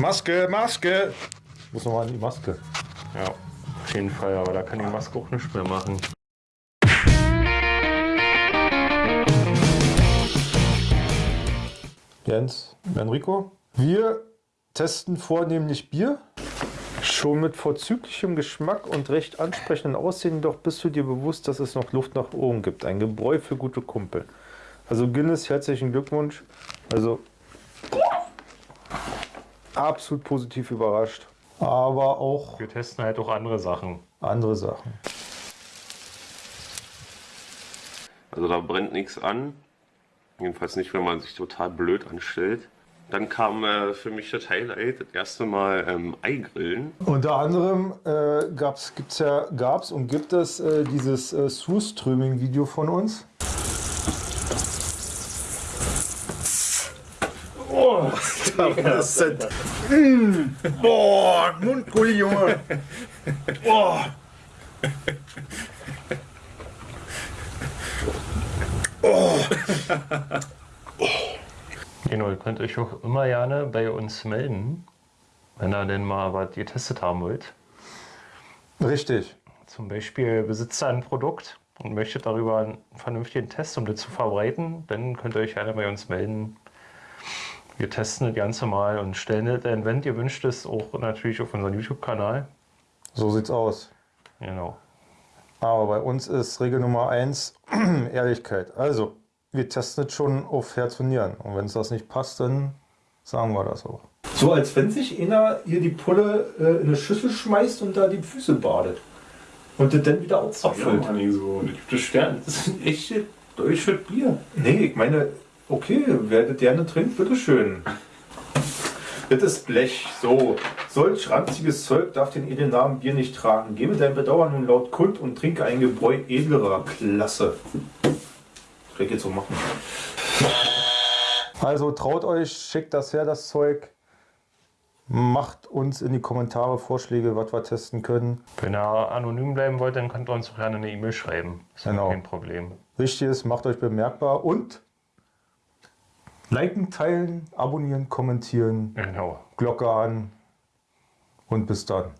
Maske, Maske! Muss nochmal an die Maske. Ja, auf jeden Fall, aber da kann die Maske auch nichts mehr machen. Jens, Enrico, wir testen vornehmlich Bier. Schon mit vorzüglichem Geschmack und recht ansprechenden Aussehen, doch bist du dir bewusst, dass es noch Luft nach oben gibt. Ein Gebräu für gute Kumpel. Also Guinness, herzlichen Glückwunsch. Also absolut positiv überrascht. Aber auch Wir testen halt auch andere Sachen. andere Sachen. Also da brennt nichts an. Jedenfalls nicht, wenn man sich total blöd anstellt. Dann kam äh, für mich das Highlight, das erste Mal ähm, Eigrillen. Unter anderem äh, gab's, gibt's ja, gab's und gibt es äh, dieses äh, Surströming-Video von uns. Oh, das sind, mm, boah, Mundgulli, Junge. Boah. Genau, ihr könnt euch auch immer gerne bei uns melden, wenn ihr denn mal was getestet haben wollt. Richtig. Zum Beispiel besitzt ihr ein Produkt und möchtet darüber einen vernünftigen Test, um das zu verbreiten, dann könnt ihr euch gerne bei uns melden. Wir testen das Ganze mal und stellen das ein, wenn ihr wünscht, es auch natürlich auf unseren YouTube-Kanal. So sieht's aus. Genau. Aber bei uns ist Regel Nummer eins Ehrlichkeit. Also, wir testen es schon auf Herz und Nieren. Und wenn es das nicht passt, dann sagen wir das auch. So als wenn sich einer hier die Pulle äh, in eine Schüssel schmeißt und da die Füße badet. Und das dann wieder auszapfelt. Ja, nicht so. Das gibt es Sterne. Das ist ein echtes deutsches Bier. Nee, ich meine, okay, wer das gerne trinkt, bitteschön. Das ist Blech, so. Solch ranziges Zeug darf den edlen Namen Bier nicht tragen. Gebe dein Bedauern nun laut kund und trinke ein Gebräu edlerer Klasse. Das ich jetzt so machen. Also traut euch, schickt das her, das Zeug. Macht uns in die Kommentare Vorschläge, was wir testen können. Wenn ihr anonym bleiben wollt, dann könnt ihr uns auch gerne eine E-Mail schreiben. Ist ja Genau. kein Problem. Wichtig ist, macht euch bemerkbar und liken, teilen, abonnieren, kommentieren, Genau. Glocke an und bis dann.